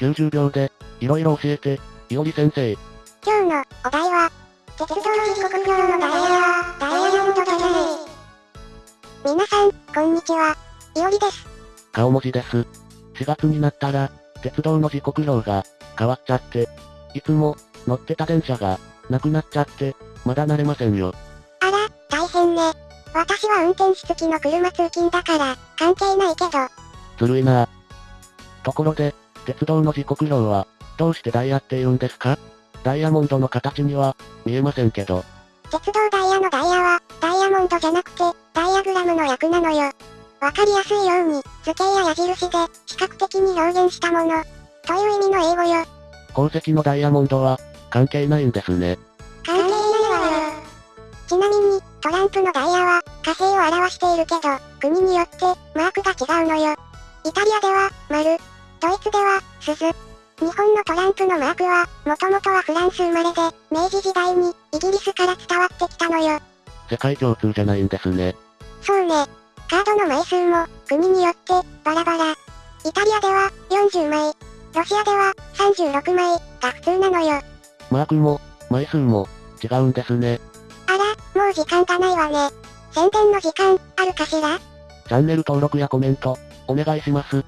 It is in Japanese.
90秒で、いろいろ教えて、いおり先生。今日のお題は、鉄道時刻表のダイヤ、ダイヤモンドじゃない。皆さん、こんにちは。いおりです。顔文字です。4月になったら、鉄道の時刻表が変わっちゃって、いつも乗ってた電車がなくなっちゃって、まだ慣れませんよ。あら、大変ね。私は運転士付きの車通勤だから、関係ないけど。ずるいなところで、鉄道の時刻表は、どうしてダイヤって言うんですか？ダイヤモンドの形には、見えませんけど。鉄道ダイヤのダイヤは、ダイヤモンドじゃなくて、ダイヤグラムの略なのよ。わかりやすいように、図形や矢印で、視覚的に表現したもの。という意味の英語よ。鉱石のダイヤモンドは、関係ないんですね。関係ないわよ。ちなみに、トランプのダイヤは、火星を表しているけど、国によって、マークが違うのよ。イタリアでは、丸。ドイツでは、鈴。日本のトランプのマークは、もともとはフランス生まれで、明治時代に、イギリスから伝わってきたのよ。世界共通じゃないんですね。そうね。カードの枚数も、国によって、バラバラ。イタリアでは、40枚。ロシアでは、36枚、が普通なのよ。マークも、枚数も、違うんですね。あら、もう時間がないわね。宣伝の時間、あるかしら？チャンネル登録やコメント、お願いします。